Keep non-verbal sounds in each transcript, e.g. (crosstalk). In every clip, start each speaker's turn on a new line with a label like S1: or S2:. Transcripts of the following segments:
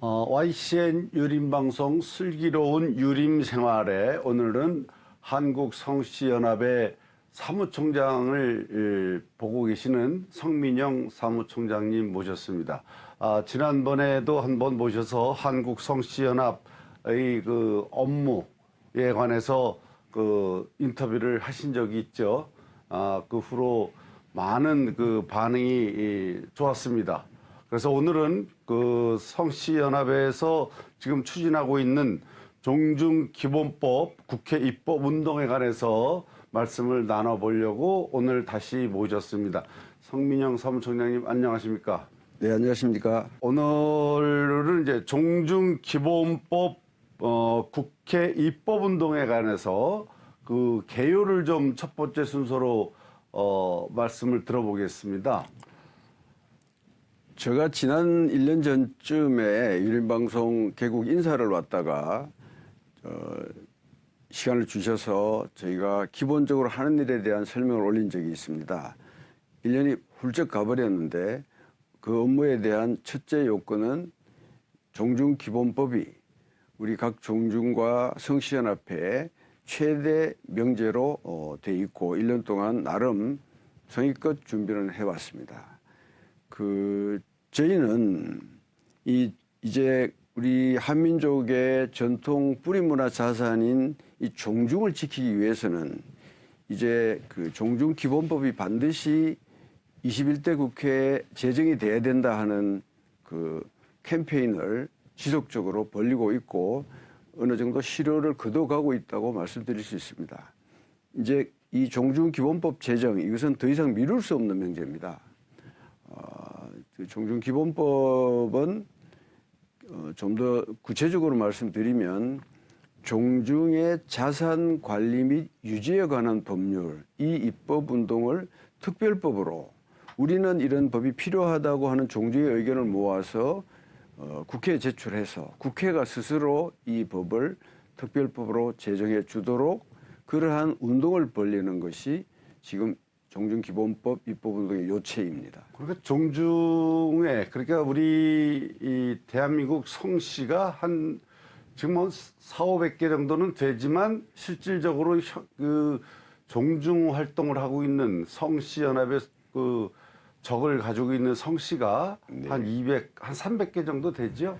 S1: 어, YCN 유림방송 슬기로운 유림생활에 오늘은 한국성씨연합의 사무총장을 예, 보고 계시는 성민영 사무총장님 모셨습니다. 아, 지난번에도 한번 모셔서 한국성씨연합의 그 업무에 관해서 그 인터뷰를 하신 적이 있죠. 아, 그 후로 많은 그 반응이 이, 좋았습니다. 그래서 오늘은 그 성씨연합에서 지금 추진하고 있는 종중기본법 국회 입법 운동에 관해서 말씀을 나눠보려고 오늘 다시 모셨습니다. 성민영 사무총장님 안녕하십니까?
S2: 네, 안녕하십니까.
S1: 오늘은 이제 종중기본법 어, 국회 입법 운동에 관해서 그 개요를 좀 첫 번째 순서로 어, 말씀을 들어보겠습니다.
S2: 제가 지난 1년 전쯤에 유림방송 개국 인사를 왔다가 어, 시간을 주셔서 저희가 기본적으로 하는 일에 대한 설명을 올린 적이 있습니다. 1년이 훌쩍 가버렸는데 그 업무에 대한 첫째 요건은 종중기본법이 우리 각 종중과 성시연합회에 최대 명제로 어, 돼 있고 1년 동안 나름 성의껏 준비를 해왔습니다. 그 저희는 이 이제 우리 한민족의 전통 뿌리 문화 자산인 이 종중을 지키기 위해서는 이제 그 종중 기본법이 반드시 21대 국회에 제정이 돼야 된다 하는 그 캠페인을 지속적으로 벌리고 있고 어느 정도 실효를 거둬가고 있다고 말씀드릴 수 있습니다. 이제 이 종중 기본법 제정 이것은 더 이상 미룰 수 없는 명제입니다. 어, 종중 기본법은 어, 좀 더 구체적으로 말씀드리면 종중의 자산 관리 및 유지에 관한 법률 이 입법 운동을 특별법으로 우리는 이런 법이 필요하다고 하는 종중의 의견을 모아서 어, 국회에 제출해서 국회가 스스로 이 법을 특별법으로 제정해 주도록 그러한 운동을 벌리는 것이 지금 종중기본법 입법운동의 요체입니다.
S1: 그러니까 종중에 그러니까 우리 이 대한민국 성씨가 한 지금 뭐 4, 500개 정도는 되지만 실질적으로 혀- 그 종중 활동을 하고 있는 성씨 연합의 그 적을 가지고 있는 성씨가 한 200, 한 300개 정도 되죠.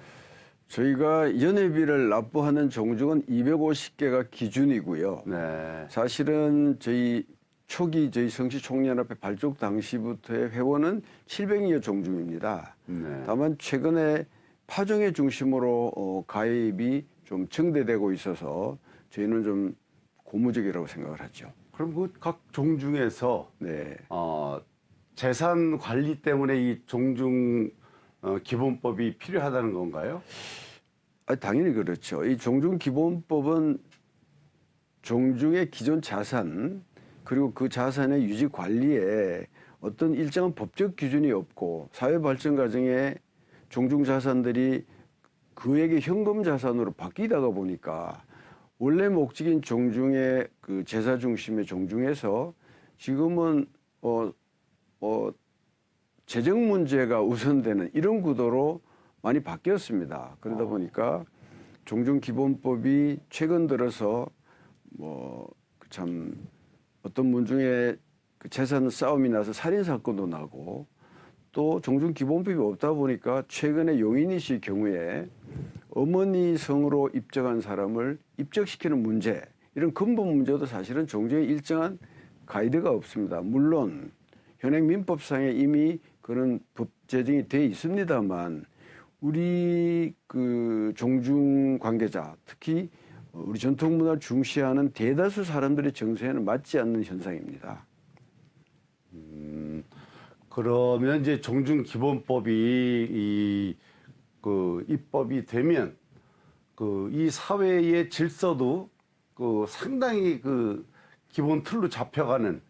S2: 저희가 연회비를 납부하는 종중은 250개가 기준이고요.
S1: 네.
S2: 사실은 저희 초기 저희 성시총연합회 발족 당시부터의 회원은 700여 종중입니다.
S1: 네.
S2: 다만 최근에 파종의 중심으로 어, 가입이 좀 증대되고 있어서 저희는 좀 고무적이라고 생각을 하죠.
S1: 그럼 그 각 종중에서
S2: 네.
S1: 어, 재산 관리 때문에 이 종중 어, 기본법이 필요하다는 건가요?
S2: 아, 당연히 그렇죠. 이 종중 기본법은 종중의 기존 자산 그리고 그 자산의 유지 관리에 어떤 일정한 법적 기준이 없고 사회 발전 과정에 종중 자산들이 그에게 현금 자산으로 바뀌다가 보니까 원래 목적인 종중의 그 제사 중심의 종중에서 지금은 어, 어, 재정 문제가 우선되는 이런 구도로 많이 바뀌었습니다. 그러다 보니까 종중 기본법이 최근 들어서 뭐 참 어떤 문 중에 그 재산 싸움이 나서 살인 사건도 나고 또 종중 기본법이 없다 보니까 최근에 용인이 씨 경우에 어머니 성으로 입적한 사람을 입적시키는 문제 이런 근본 문제도 사실은 종중에 일정한 가이드가 없습니다. 물론 현행 민법상에 이미 그런 법 제정이 돼 있습니다만 우리 그 종중 관계자 특히 우리 전통 문화를 중시하는 대다수 사람들의 정서에는 맞지 않는 현상입니다.
S1: 그러면 이제 종중 기본법이 이 그 입법이 되면 그 이 사회의 질서도 그 상당히 그 기본 틀로 잡혀가는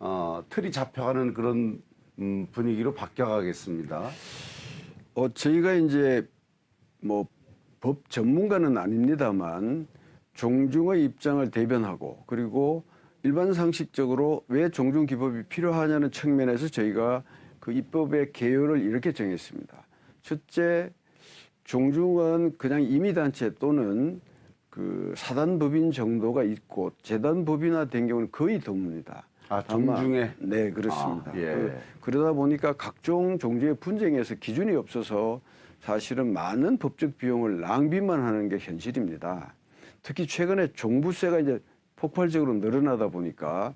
S1: 어 틀이 잡혀가는 그런 음 분위기로 바뀌어가겠습니다.
S2: 어, 저희가 이제 뭐 법 전문가는 아닙니다만 종중의 입장을 대변하고 그리고 일반 상식적으로 왜 종중 기법이 필요하냐는 측면에서 저희가 그 입법의 개요를 이렇게 정했습니다. 첫째, 종중은 그냥 임의단체 또는 그 사단법인 정도가 있고 재단법인화된 경우는 거의 드뭅니다.
S1: 아, 종중에?
S2: 네 그렇습니다.
S1: 아, 예.
S2: 그, 그러다 보니까 각종 종주의 분쟁에서 기준이 없어서 사실은 많은 법적 비용을 낭비만 하는 게 현실입니다. 특히 최근에 종부세가 이제 폭발적으로 늘어나다 보니까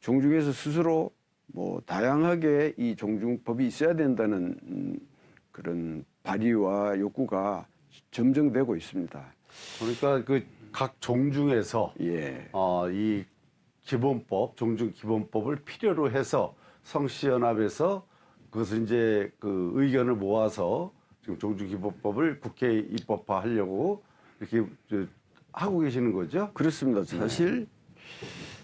S2: 종중에서 스스로 뭐 다양하게 이 종중법이 있어야 된다는 음, 그런 발의와 욕구가 점정되고 있습니다.
S1: 그러니까 그 각 종중에서
S2: 예.
S1: 어, 이 기본법, 종중 기본법을 필요로 해서 성시연합에서 그것을 이제 그 의견을 모아서 지금 종중 기본법을 국회에 입법화하려고 이렇게 저 하고 계시는 거죠?
S2: 그렇습니다. 사실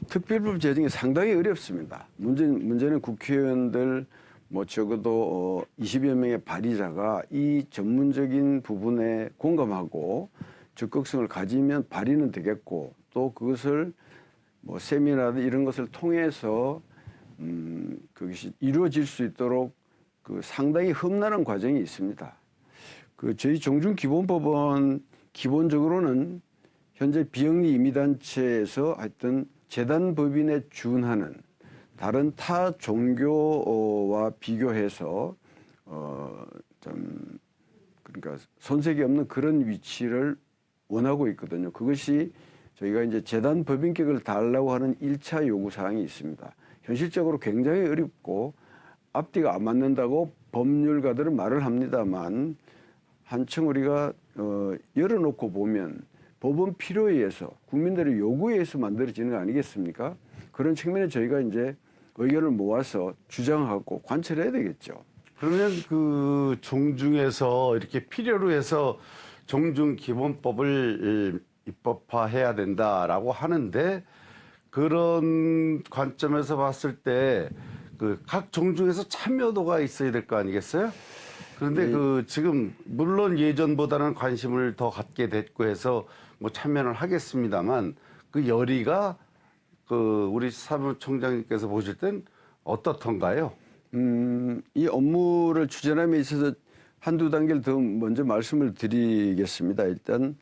S2: 특별법 제정이 상당히 어렵습니다. 문제, 문제는 국회의원들 뭐 적어도 어, 20여 명의 발의자가 이 전문적인 부분에 공감하고 적극성을 가지면 발의는 되겠고 또 그것을 뭐 세미나나 이런 것을 통해서 음, 그것이 이루어질 수 있도록 그 상당히 험난한 과정이 있습니다. 그 저희 종중기본법은 기본적으로는 현재 비영리 임의단체에서 하여튼 재단 법인에 준하는 다른 타 종교와 비교해서 어좀 그러니까 손색이 없는 그런 위치를 원하고 있거든요. 그것이 저희가 이제 재단 법인격을 달라고 하는 일차 요구 사항이 있습니다. 현실적으로 굉장히 어렵고 앞뒤가 안 맞는다고 법률가들은 말을 합니다만 한층 우리가 어, 열어놓고 보면 법은 필요에 의해서 국민들의 요구에 의해서 만들어지는 거 아니겠습니까? 그런 측면에 저희가 이제 의견을 모아서 주장하고 관철해야 되겠죠.
S1: 그러면 그 종중에서 이렇게 필요로 해서 종중 기본법을 이, 입법화해야 된다라고 하는데 그런 관점에서 봤을 때 그 각 종중에서 참여도가 있어야 될 거 아니겠어요? 그런데 그 지금 물론 예전보다는 관심을 더 갖게 됐고 해서 뭐 참여를 하겠습니다만 그 열의가 그 우리 사무총장님께서 보실 땐 어떻던가요?
S2: 음, 이 업무를 추진함에 있어서 한두 단계를 더 먼저 말씀을 드리겠습니다. 일단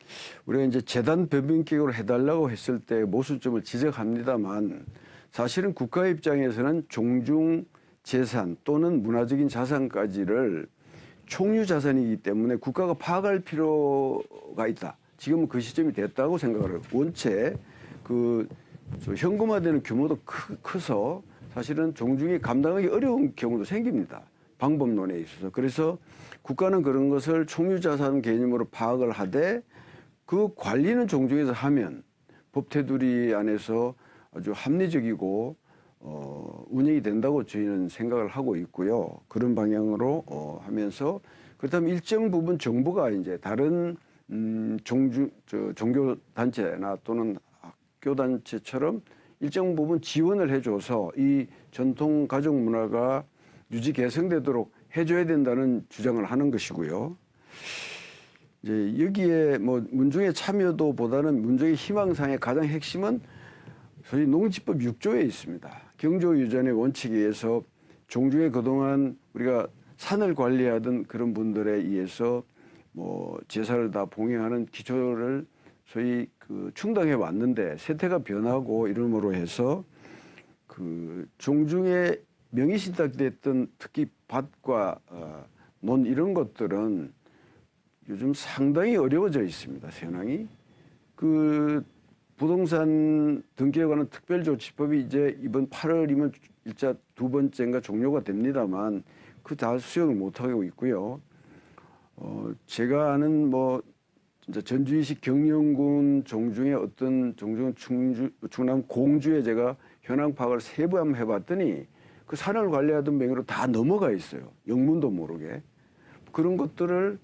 S2: 우리가 이제 재단 법인격으로 해달라고 했을 때 모순점을 지적합니다만 사실은 국가 입장에서는 종중 재산 또는 문화적인 자산까지를 총유 자산이기 때문에 국가가 파악할 필요가 있다. 지금은 그 시점이 됐다고 생각을 해요. 원체 그저 현금화되는 규모도 크, 커서 사실은 종중이 감당하기 어려운 경우도 생깁니다. 방법론에 있어서. 그래서 국가는 그런 것을 총유자산 개념으로 파악을 하되 그 관리는 종중에서 하면 법 테두리 안에서 아주 합리적이고 어, 운영이 된다고 저희는 생각을 하고 있고요. 그런 방향으로 어, 하면서 그렇다면 일정 부분 정부가 이제 다른 음, 종주, 저, 종교 단체나 또는 학교 단체처럼 일정 부분 지원을 해줘서 이 전통 가족 문화가 유지 개성되도록 해줘야 된다는 주장을 하는 것이고요. 이제 여기에 뭐 문중의 참여도보다는 문중의 희망상의 가장 핵심은 소위 농지법 6조에 있습니다. 경조 유전의 원칙에 의해서 종중에 그동안 우리가 산을 관리하던 그런 분들에 의해서 뭐 제사를 다 봉행하는 기초를 소위 그 충당해 왔는데 세태가 변하고 이름으로 해서 그 종중에 명의신탁됐던 특히 밭과 어, 논 이런 것들은 요즘 상당히 어려워져 있습니다. 현황이 그 부동산 등기에 관한 특별조치법이 이제 이번 8월이면 일자 두 번째인가 종료가 됩니다만 그 다 수용을 못 하고 있고요. 어 제가 아는 뭐 진짜 전주이식 경영군 종중의 어떤 종중 충주 충남 공주에 제가 현황 파악을 세부 한번 해봤더니 그 산을 관리하던 명의로 다 넘어가 있어요. 영문도 모르게 그런 것들을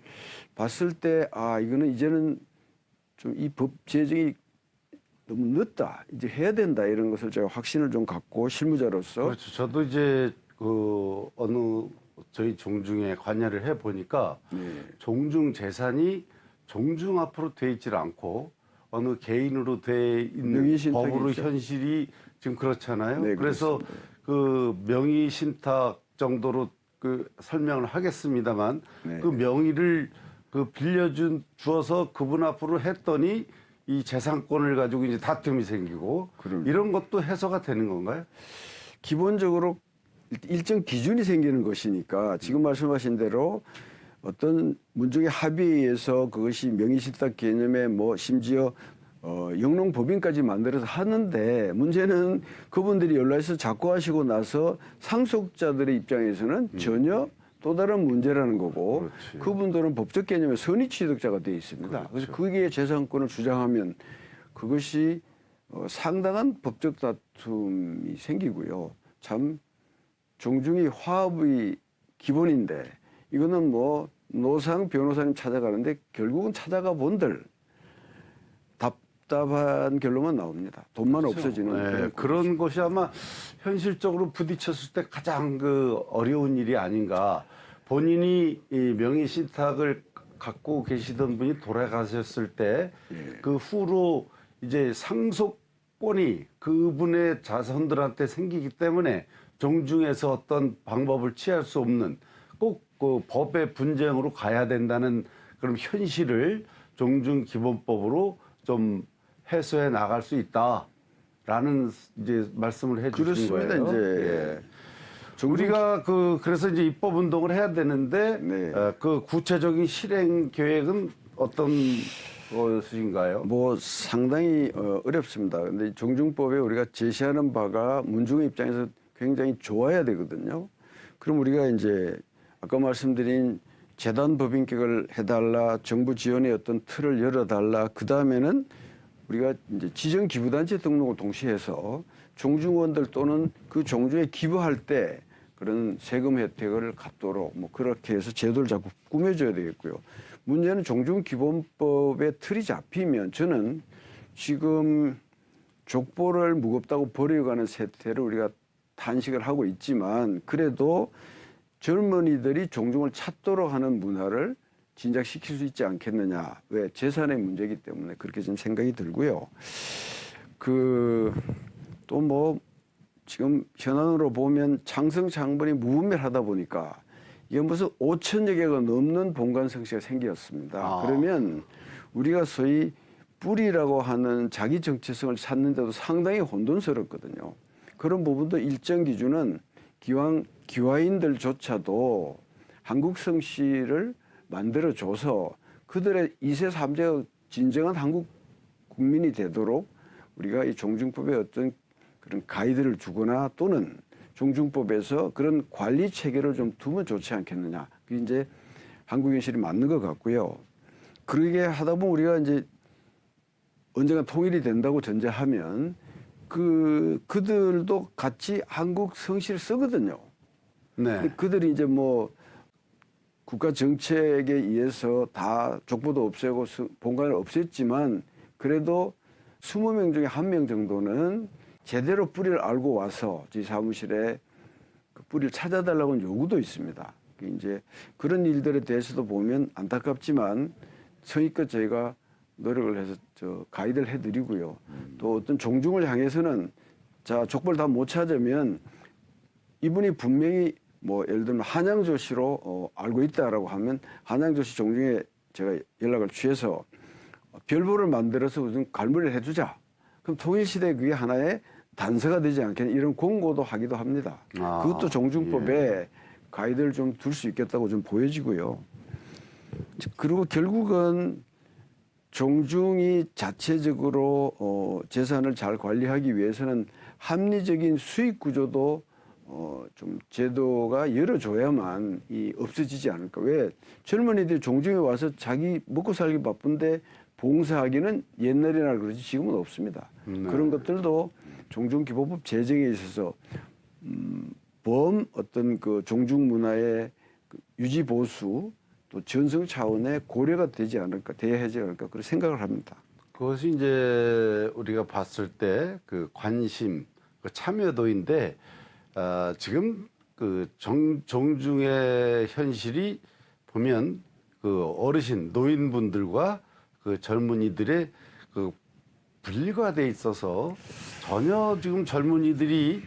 S2: 봤을 때 아 이거는 이제는 좀 이 법 제정이 너무 늦다 이제 해야 된다 이런 것을 제가 확신을 좀 갖고 실무자로서
S1: 그렇죠. 저도 이제 그 어느 저희 종중에 관여를 해 보니까
S2: 네.
S1: 종중 재산이 종중 앞으로 돼 있질 않고 어느 개인으로 돼 있는 법으로
S2: 있죠.
S1: 현실이 지금 그렇잖아요.
S2: 네,
S1: 그래서
S2: 그렇습니다.
S1: 그 명의 신탁 정도로 그 설명을 하겠습니다만
S2: 네.
S1: 그 명의를 그 빌려준 주어서 그분 앞으로 했더니 이 재산권을 가지고 이제 다툼이 생기고
S2: 그럼.
S1: 이런 것도 해소가 되는 건가요?
S2: 기본적으로 일정 기준이 생기는 것이니까 지금 말씀하신 대로 어떤 문중의 합의에 의해서 그것이 명의신탁 개념에 뭐 심지어 어, 영농법인까지 만들어서 하는데 문제는 그분들이 연락해서 작고 하시고 나서 상속자들의 입장에서는 전혀 또 다른 문제라는 거고
S1: 그렇지.
S2: 그분들은 법적 개념의 선의 취득자가 되어 있습니다. 그래서 그게 재산권을 주장하면 그것이 어, 상당한 법적 다툼이 생기고요. 참 종중이 화합의 기본인데 이거는 뭐 노상 변호사님 찾아가는데 결국은 찾아가 본들 답답한 결론만 나옵니다. 돈만 없어지는
S1: 네,
S2: 그런
S1: 것이 아마 현실적으로 부딪혔을 때 가장 그 어려운 일이 아닌가. 본인이 이 명의 신탁을 갖고 계시던 분이 돌아가셨을 때그 후로 이제 상속권이 그분의 자손들한테 생기기 때문에 종중에서 어떤 방법을 취할 수 없는 꼭 그 법의 분쟁으로 가야 된다는 그런 현실을 종중 기본법으로 좀 해소해 나갈 수 있다라는 이제 말씀을 해 주신
S2: 그렇습니다.
S1: 거예요.
S2: 이제
S1: 예. 우리가 그 그래서 이제 입법 운동을 해야 되는데
S2: 네.
S1: 어, 그 구체적인 실행 계획은 어떤 것인가요?
S2: 뭐 상당히 어, 어렵습니다. 근데 종중법에 우리가 제시하는 바가 문중의 입장에서 굉장히 좋아야 되거든요. 그럼 우리가 이제 아까 말씀드린 재단 법인격을 해달라, 정부 지원의 어떤 틀을 열어달라. 그 다음에는 우리가 이제 지정 기부단체 등록을 동시에 해서 종중원들 또는 그 종중에 기부할 때 그런 세금 혜택을 갖도록 뭐 그렇게 해서 제도를 자꾸 꾸며줘야 되겠고요. 문제는 종중기본법의 틀이 잡히면 저는 지금 족보를 무겁다고 버려가는 세태를 우리가 탄식을 하고 있지만 그래도 젊은이들이 종중을 찾도록 하는 문화를 진작시킬 수 있지 않겠느냐. 왜? 재산의 문제이기 때문에 그렇게 좀 생각이 들고요. 그, 또 뭐, 지금 현안으로 보면 창번이 무분별하다 보니까 이게 무슨 5천여 개가 넘는 본관 성씨가 생겼습니다.
S1: 아.
S2: 그러면 우리가 소위 뿌리라고 하는 자기 정체성을 찾는데도 상당히 혼돈스럽거든요. 그런 부분도 일정 기준은 기왕 기와인들조차도 한국 성씨를 만들어줘서 그들의 2세, 3세가 진정한 한국 국민이 되도록 우리가 이 종중법에 어떤 그런 가이드를 주거나 또는 종중법에서 그런 관리 체계를 좀 두면 좋지 않겠느냐. 그게 이제 한국 현실이 맞는 것 같고요. 그러게 하다 보면 우리가 이제 언젠가 통일이 된다고 전제하면 그 그들도 같이 한국 성씨를 쓰거든요.
S1: 네.
S2: 그들이 이제 뭐 국가 정책에 의해서 다 족보도 없애고 수- 본관을 없앴지만 그래도 20명 중에 한 명 정도는 제대로 뿌리를 알고 와서 저희 사무실에 그 뿌리를 찾아달라고 요구도 있습니다. 그 이제 그런 일들에 대해서도 보면 안타깝지만 성의껏 저희가 노력을 해서 저 가이드를 해드리고요. 또 어떤 종중을 향해서는 자 족보를 다못 찾으면 이분이 분명히 뭐 예를 들면 한양조씨로 어, 알고 있다라고 하면 한양조씨 종중에 제가 연락을 취해서 별보를 만들어서 무슨 갈무리를 해주자. 그럼 통일시대 그게 하나의 단서가 되지 않겠냐 이런 공고도 하기도 합니다.
S1: 아,
S2: 그것도 종중법에 가이드를 좀 둘 수 있겠다고 좀 보여지고요. 그리고 결국은 종중이 자체적으로 어, 재산을 잘 관리하기 위해서는 합리적인 수익 구조도 어, 좀 제도가 열어줘야만 이 없어지지 않을까. 왜 젊은이들이 종중에 와서 자기 먹고 살기 바쁜데 봉사하기는 옛날이나 그러지 지금은 없습니다.
S1: 네.
S2: 그런 것들도 종중기본법 제정에 있어서 음, 범 어떤 그 종중 문화의 그 유지 보수 또 전성 차원의 고려가 되지 않을까, 돼야 하지 않을까 그런 생각을 합니다.
S1: 그것이 이제 우리가 봤을 때 그 관심, 그 참여도인데 아, 지금 그 정, 종중의 현실이 보면 그 어르신 노인분들과 그 젊은이들의 그 분리가 돼 있어서 전혀 지금 젊은이들이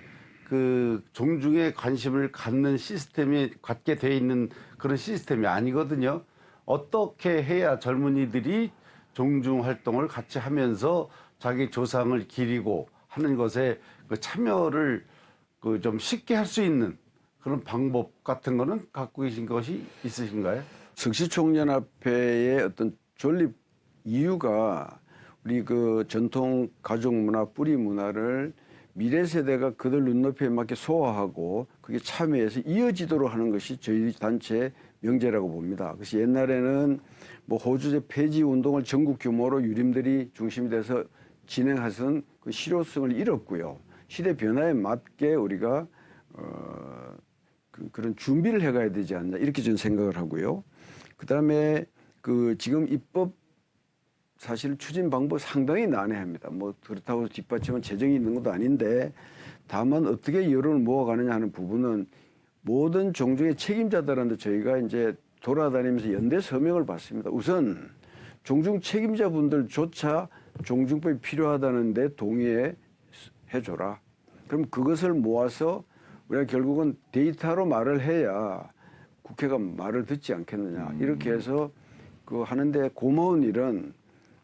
S1: 그 종중에 관심을 갖는 시스템이 갖게 돼 있는 그런 시스템이 아니거든요. 어떻게 해야 젊은이들이 종중 활동을 같이 하면서 자기 조상을 기리고 하는 것에 그 참여를 그 좀 쉽게 할 수 있는 그런 방법 같은 거는 갖고 계신 것이 있으신가요?
S2: 석시총연합회의 어떤 존립 이유가 우리 그 전통 가족 문화 뿌리 문화를 미래 세대가 그들 눈높이에 맞게 소화하고 그게 참여해서 이어지도록 하는 것이 저희 단체의 명제라고 봅니다. 그래서 옛날에는 뭐 호주제 폐지 운동을 전국 규모로 유림들이 중심이 돼서 진행하선 그 실효성을 잃었고요. 시대 변화에 맞게 우리가 어, 그, 그런 준비를 해가야 되지 않나 이렇게 저는 생각을 하고요. 그 다음에 그 지금 입법 사실 추진 방법 상당히 난해합니다. 뭐 그렇다고 뒷받침은 재정이 있는 것도 아닌데 다만 어떻게 여론을 모아가느냐 하는 부분은 모든 종족의 책임자들한테 저희가 이제 돌아다니면서 연대 서명을 받습니다. 우선 종중 책임자분들조차 종중법이 필요하다는데 동의해 줘라. 그럼 그것을 모아서 우리가 결국은 데이터로 말을 해야 국회가 말을 듣지 않겠느냐. 이렇게 해서 그 하는데 고마운 일은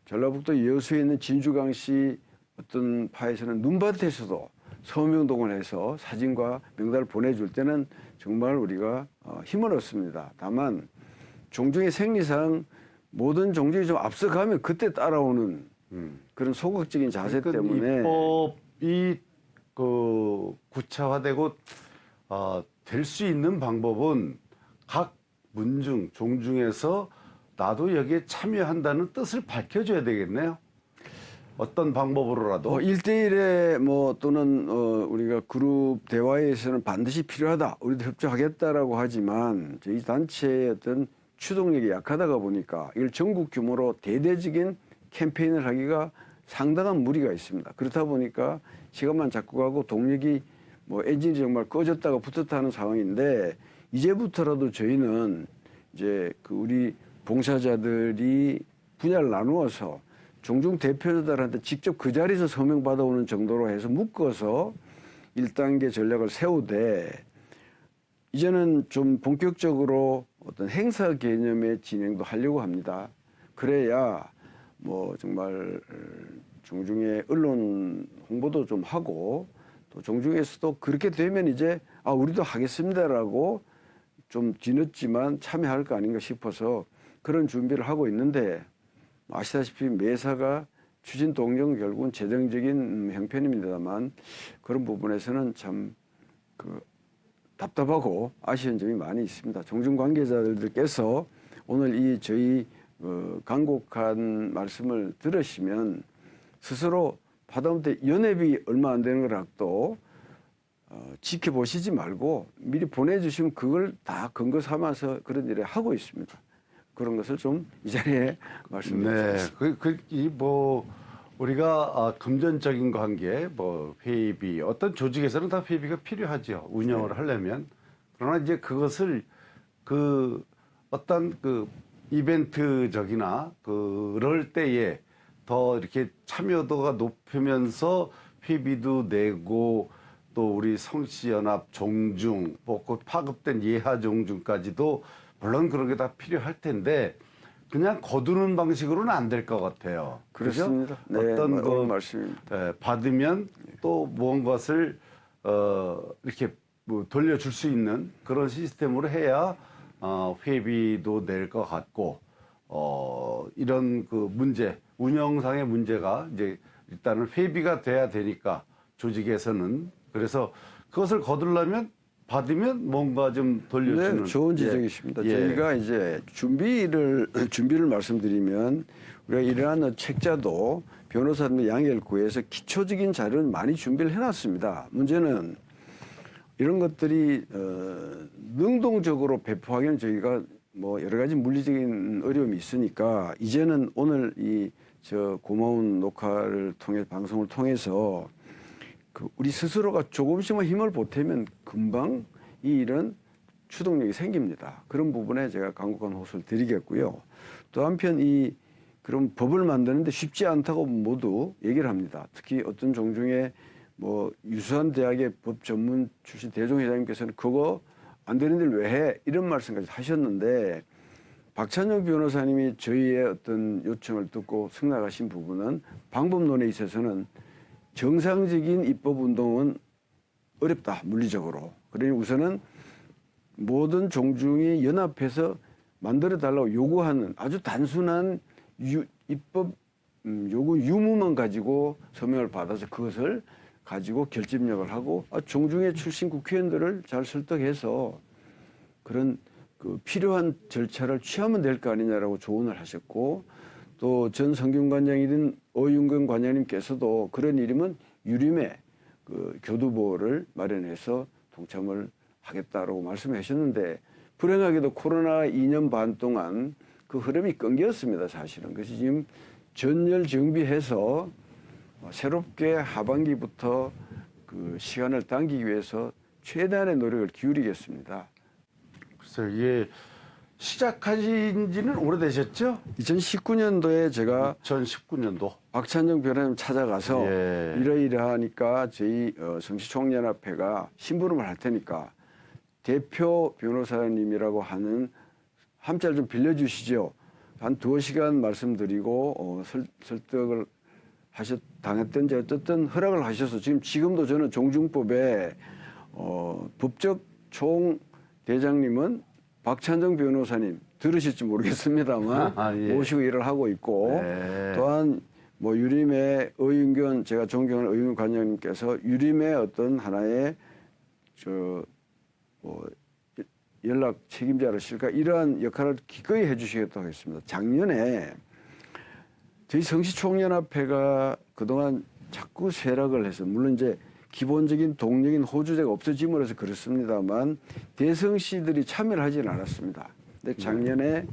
S2: 전라북도 여수에 있는 진주강씨 어떤 파에서는 눈밭에서도 서명동을 해서 사진과 명단을 보내줄 때는 정말 우리가 어, 힘을 얻습니다. 다만 종중의 생리상 모든 종족이 좀 앞서가면 그때 따라오는 그런 소극적인 자세
S1: 그러니까
S2: 때문에
S1: 입법이 그 구체화되고 어, 될 수 있는 방법은 각 문중 종중에서 나도 여기에 참여한다는 뜻을 밝혀줘야 되겠네요. 어떤 방법으로라도.
S2: 어, 일대일에뭐 또는 어, 우리가 그룹 대화에서는 반드시 필요하다. 우리도 협조하겠다라고 하지만 저희 단체의 어떤 추동력이 약하다가 보니까 이걸 전국 규모로 대대적인 캠페인을 하기가 상당한 무리가 있습니다. 그렇다 보니까 시간만 자꾸 가고 동력이 뭐 엔진이 정말 꺼졌다가 붙었다 하는 상황인데 이제부터라도 저희는 이제 그 우리 봉사자들이 분야를 나누어서 종중 대표자들한테 직접 그 자리에서 서명 받아오는 정도로 해서 묶어서 1단계 전략을 세우되 이제는 좀 본격적으로 어떤 행사 개념의 진행도 하려고 합니다. 그래야 뭐 정말 종중의 언론 홍보도 좀 하고 또 종중에서도 그렇게 되면 이제 아 우리도 하겠습니다라고 좀 뒤늦지만 참여할 거 아닌가 싶어서 그런 준비를 하고 있는데 아시다시피 매사가 추진 동경 결국은 재정적인 음, 형편입니다만 그런 부분에서는 참 그 답답하고 아쉬운 점이 많이 있습니다. 종중 관계자들께서 오늘 이 저희 어, 간곡한 말씀을 들으시면 스스로 하다못해 연회비 얼마 안 되는 거라도 어, 지켜보시지 말고 미리 보내주시면 그걸 다 근거 삼아서 그런 일을 하고 있습니다. 그런 것을 좀 이 자리에
S1: 네,
S2: 말씀드리겠습니다.
S1: 그, 그, 이, 뭐, 우리가 아, 금전적인 관계, 뭐, 회의비, 어떤 조직에서는 다 회의비가 필요하죠. 운영을 하려면. 그러나 이제 그것을 그 어떤 그 이벤트적이나 그럴 때에 더 이렇게 참여도가 높으면서 회비도 내고 또 우리 성씨연합 종중, 뭐곧 파급된 예하 종중까지도 물론 그런 게 다 필요할 텐데 그냥 거두는 방식으로는 안 될 것 같아요.
S2: 그렇습니다. 네,
S1: 어떤
S2: 뭐,
S1: 그
S2: 옳은 말씀입니다.
S1: 예, 받으면 또 무언가를 어, 이렇게 뭐 돌려줄 수 있는 그런 시스템으로 해야 어, 회비도 낼 것 같고 어, 이런 그 문제 운영상의 문제가 이제 일단은 회비가 돼야 되니까 조직에서는 그래서 그것을 거두려면 받으면 뭔가 좀 돌려주는
S2: 네, 좋은
S1: 예.
S2: 지적이십니다.
S1: 예.
S2: 저희가 이제 준비를 (clears throat) 준비를 말씀드리면 우리가 이러한 책자도 변호사들 양해를 구해서 기초적인 자료는 많이 준비를 해놨습니다. 문제는 이런 것들이 어, 능동적으로 배포하기는 저희가 뭐 여러 가지 물리적인 어려움이 있으니까 이제는 오늘 이 저 고마운 녹화를 통해 방송을 통해서 그 우리 스스로가 조금씩만 힘을 보태면 금방 이 일은 추동력이 생깁니다. 그런 부분에 제가 강력한 호소를 드리겠고요. 또 한편 이 그런 법을 만드는데 쉽지 않다고 모두 얘기를 합니다. 특히 어떤 종중에 뭐 유수한 대학의 법 전문 출신 대종회장님께서는 그거 안 되는 일 왜 해? 이런 말씀까지 하셨는데 박찬영 변호사님이 저희의 어떤 요청을 듣고 승낙하신 부분은 방법론에 있어서는 정상적인 입법 운동은 어렵다 물리적으로. 그러니 우선은 모든 종중이 연합해서 만들어 달라고 요구하는 아주 단순한 유- 입법 음, 요구 유무만 가지고 서명을 받아서 그것을 가지고 결집력을 하고 아, 종중의 출신 국회의원들을 잘 설득해서 그런 그 필요한 절차를 취하면 될 거 아니냐라고 조언을 하셨고 또 전 성균관장이든 어윤근 관장님께서도 그런 일이면 유림의 그 교두보를 마련해서 동참을 하겠다라고 말씀하셨는데 불행하게도 코로나 2년 반 동안 그 흐름이 끊겼습니다 사실은 그래서 지금 전열 정비해서 어, 새롭게 하반기부터 그 시간을 당기기 위해서 최대한의 노력을 기울이겠습니다.
S1: 글쎄요, 이게 시작하신 지는 오래되셨죠?
S2: 2019년도에 제가
S1: 2019년도.
S2: 박찬정 변호사님 찾아가서
S1: 예.
S2: 이러이러하니까 저희 어, 성시총연합회가 심부름을 할 테니까 대표 변호사님이라고 하는 함자를 좀 빌려주시죠. 한 두어 시간 말씀드리고 어, 설, 설득을 하셨 당했던지 어쨌든 허락을 하셔서 지금 지금도 저는 종중법에 어, 법적 총 대장님은 박찬정 변호사님 들으실지 모르겠습니다만 (laughs)
S1: 아, 예.
S2: 모시고 일을 하고 있고
S1: 네.
S2: 또한 뭐 유림의 의윤견 제가 존경하는 의윤 관장님께서 유림의 어떤 하나의 저뭐 연락 책임자로실까 이러한 역할을 기꺼이 해주시겠다고 했습니다. 작년에 저희 성시총연합회가 그동안 자꾸 쇠락을 해서 물론 이제 기본적인 동력인 호주제가 없어짐으로 해서 그렇습니다만 대성시들이 참여를 하지는 않았습니다. 근데 작년에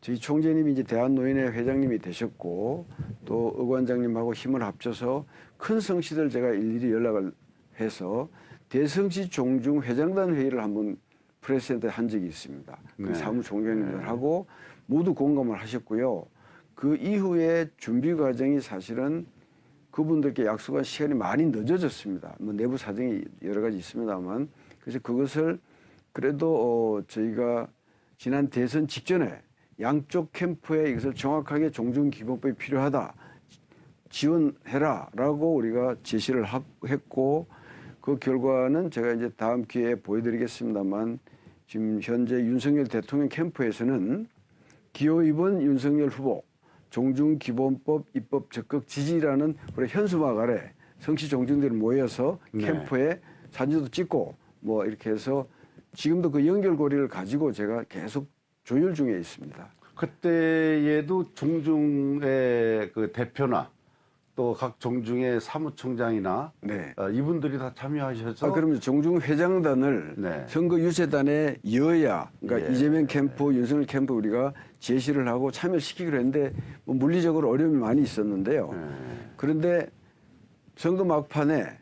S2: 저희 총재님이 이제 대한노인회 회장님이 되셨고 또 의관장님하고 힘을 합쳐서 큰 성시들 제가 일일이 연락을 해서 대성시 종중 회장단 회의를 한번 프레스센터에 한 적이 있습니다. 그
S1: 네.
S2: 사무총장님들하고 모두 공감을 하셨고요. 그 이후에 준비 과정이 사실은 그분들께 약속한 시간이 많이 늦어졌습니다. 뭐 내부 사정이 여러 가지 있습니다만 그래서 그것을 그래도 어 저희가 지난 대선 직전에 양쪽 캠프에 이것을 정확하게 종중기본법이 필요하다 지원해라 라고 우리가 제시를 하- 했고 그 결과는 제가 이제 다음 기회에 보여드리겠습니다만 지금 현재 윤석열 대통령 캠프에서는 기호 2번 윤석열 후보 종중기본법 입법 적극 지지라는 우리 현수막 아래 성시 종중들이 모여서
S1: 네.
S2: 캠프에 사진도 찍고 뭐 이렇게 해서 지금도 그 연결고리를 가지고 제가 계속 조율 중에 있습니다.
S1: 그때에도 종중의 그 대표나 또 각 종중의 사무총장이나
S2: 네.
S1: 어, 이분들이 다 참여하셔서
S2: 아, 그러면 종중 회장단을
S1: 네.
S2: 선거 유세단의 여야, 그러니까
S1: 예.
S2: 이재명 캠프, 윤석열 캠프 우리가 제시를 하고 참여시키기로 했는데 뭐 물리적으로 어려움이 많이 있었는데요.
S1: 네.
S2: 그런데 선거 막판에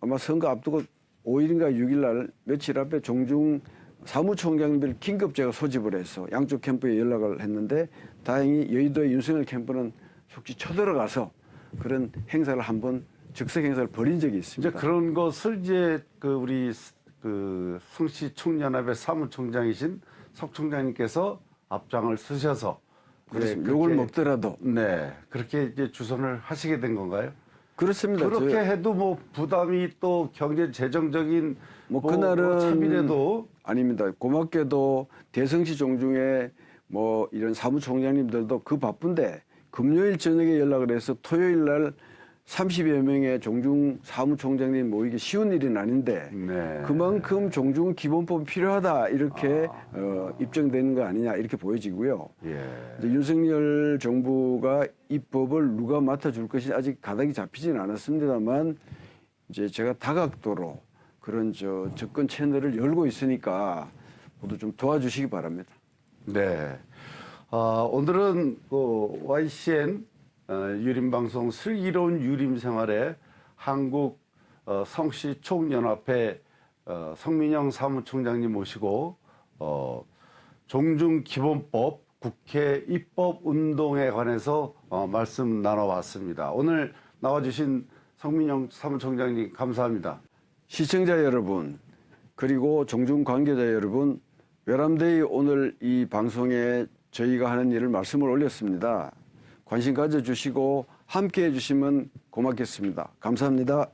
S2: 아마 선거 앞두고 5일인가 6일 날 며칠 앞에 종중 사무총장들 긴급 제가 소집을 해서 양쪽 캠프에 연락을 했는데 다행히 여의도의 윤석열 캠프는 속지 쳐들어가서 그런 행사를 한번 즉석 행사를 벌인 적이
S1: 이제
S2: 있습니다.
S1: 그런 것을 이제 그 우리 스- 그 성시 총연합의 사무총장이신 석 총장님께서 앞장을 쓰셔서
S2: 그렇습니다.
S1: 네,
S2: 욕을 먹더라도
S1: 네 그렇게 이제 주선을 하시게 된 건가요?
S2: 그렇습니다.
S1: 그렇게
S2: 저-
S1: 해도 뭐 부담이 또 경제 재정적인
S2: 뭐
S1: 뭐
S2: 그날은
S1: 참이라도
S2: 아닙니다. 고맙게도 대성시 종중에 뭐 이런 사무총장님들도 그 바쁜데 금요일 저녁에 연락을 해서 토요일 날 30여 명의 종중 사무총장님 모이기 쉬운 일은 아닌데
S1: 네.
S2: 그만큼 종중 기본법이 필요하다 이렇게 어, 입증되는 거 아니냐 이렇게 보여지고요.
S1: 예.
S2: 이제 윤석열 정부가 입법을 누가 맡아줄 것이 아직 가닥이 잡히지는 않았습니다만 이제 제가 다각도로 그런 저 접근 채널을 열고 있으니까 모두 좀 도와주시기 바랍니다.
S1: 네. 아, 오늘은 그 YCN 어, 유림방송 슬기로운 유림 생활에 한국 어, 성시 총연합회 어, 성민영 사무총장님 모시고 어, 종중기본법 국회 입법 운동에 관해서 어, 말씀 나눠봤습니다. 오늘 나와주신 성민영 사무총장님 감사합니다.
S2: 시청자 여러분 그리고 종중 관계자 여러분 외람되이 오늘 이 방송에 저희가 하는 일을 말씀을 올렸습니다. 관심 가져주시고 함께 해 주시면 고맙겠습니다. 감사합니다.